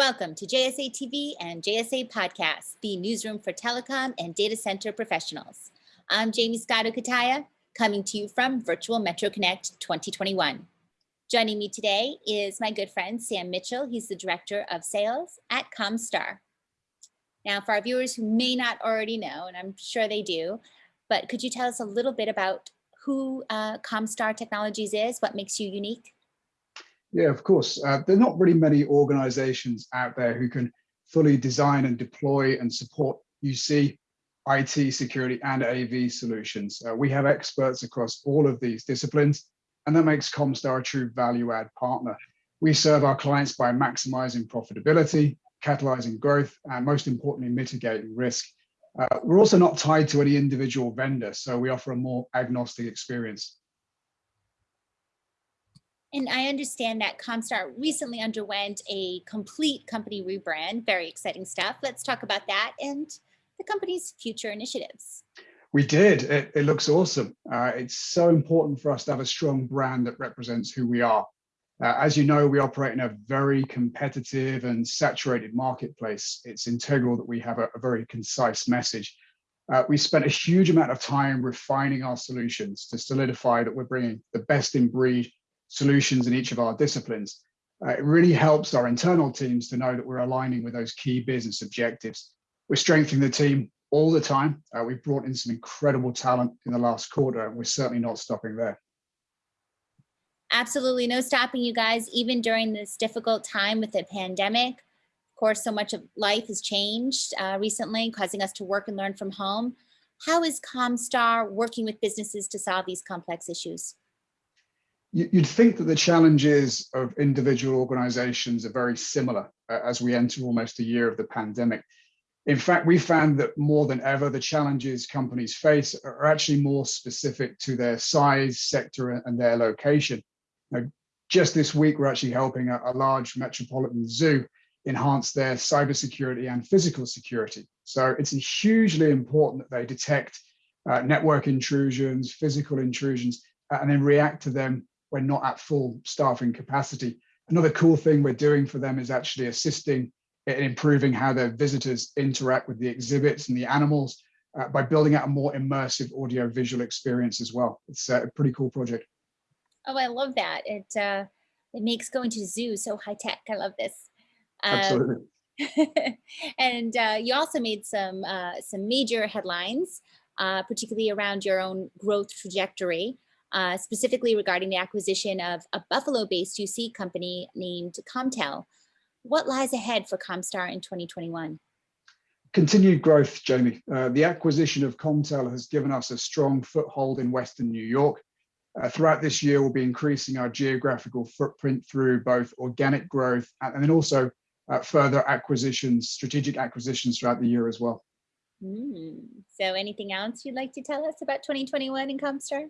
Welcome to JSA TV and JSA Podcast, the newsroom for telecom and data center professionals. I'm Jaymie Scotto Cutaia, coming to you from Virtual Metro Connect 2021. Joining me today is my good friend, Sam Mitchell. He's the Director of Sales at Comstar. Now, for our viewers who may not already know, and I'm sure they do, but could you tell us a little bit about who uh, Comstar Technologies is, what makes you unique? Yeah, of course. Uh, there are not really many organizations out there who can fully design and deploy and support UC, IT, security, and AV solutions. Uh, we have experts across all of these disciplines, and that makes Comstar a true value add partner. We serve our clients by maximizing profitability, catalyzing growth, and most importantly, mitigating risk. Uh, we're also not tied to any individual vendor, so we offer a more agnostic experience. And I understand that Comstar recently underwent a complete company rebrand, very exciting stuff. Let's talk about that and the company's future initiatives. We did, it, it looks awesome. Uh, it's so important for us to have a strong brand that represents who we are. Uh, as you know, we operate in a very competitive and saturated marketplace. It's integral that we have a, a very concise message. Uh, we spent a huge amount of time refining our solutions to solidify that we're bringing the best in breed solutions in each of our disciplines. Uh, it really helps our internal teams to know that we're aligning with those key business objectives. We're strengthening the team all the time. Uh, we've brought in some incredible talent in the last quarter, and we're certainly not stopping there. Absolutely no stopping you guys, even during this difficult time with the pandemic. Of course, so much of life has changed uh, recently, causing us to work and learn from home. How is Comstar working with businesses to solve these complex issues? You'd think that the challenges of individual organizations are very similar uh, as we enter almost a year of the pandemic. In fact, we found that more than ever, the challenges companies face are actually more specific to their size, sector, and their location. Now, just this week, we're actually helping a, a large metropolitan zoo enhance their cybersecurity and physical security. So it's hugely important that they detect uh, network intrusions, physical intrusions, and then react to them we're not at full staffing capacity. Another cool thing we're doing for them is actually assisting in improving how their visitors interact with the exhibits and the animals uh, by building out a more immersive audio visual experience as well. It's uh, a pretty cool project. Oh, I love that. It uh, it makes going to the zoo so high tech. I love this. Um, Absolutely. and uh, you also made some uh, some major headlines, uh, particularly around your own growth trajectory uh, specifically regarding the acquisition of a Buffalo-based UC company named Comtel. What lies ahead for Comstar in 2021? Continued growth, Jaymie. Uh, the acquisition of Comtel has given us a strong foothold in Western New York. Uh, throughout this year, we'll be increasing our geographical footprint through both organic growth and, then also uh, further acquisitions, strategic acquisitions throughout the year as well. Mm. So anything else you'd like to tell us about 2021 in Comstar?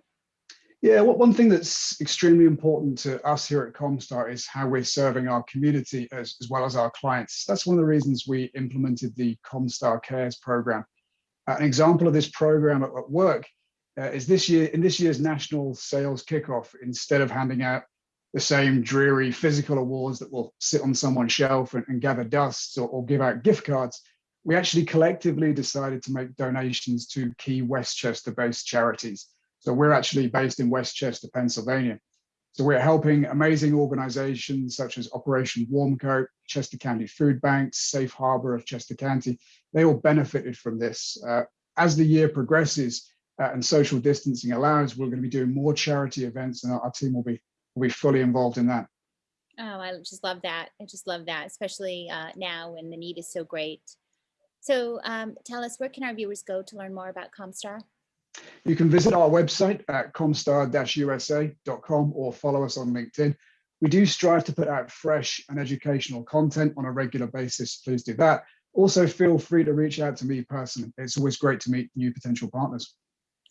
Yeah, one thing that's extremely important to us here at Comstar is how we're serving our community as, as well as our clients. That's one of the reasons we implemented the Comstar Cares program. Uh, an example of this program at, at work uh, is this year in this year's national sales kickoff, instead of handing out the same dreary physical awards that will sit on someone's shelf and, and gather dust or, or give out gift cards, we actually collectively decided to make donations to key West Chester based charities. So we're actually based in West Chester, Pennsylvania. So we're helping amazing organizations such as Operation Warm Coat, Chester County Food Banks, Safe Harbor of Chester County. They all benefited from this. Uh, as the year progresses uh, and social distancing allows, we're going to be doing more charity events and our, team will be, will be fully involved in that. Oh, I just love that. I just love that, especially uh, now when the need is so great. So um, tell us, where can our viewers go to learn more about Comstar? You can visit our website at comstar-usa.com or follow us on LinkedIn. We do strive to put out fresh and educational content on a regular basis. Please do that. Also, feel free to reach out to me personally. It's always great to meet new potential partners.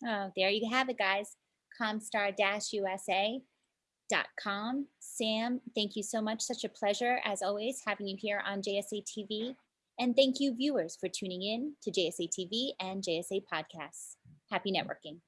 Oh, there you have it, guys. Comstar-usa.com. Sam, thank you so much. Such a pleasure, as always, having you here on JSA TV. And thank you, viewers, for tuning in to JSA TV and JSA Podcasts. Happy networking.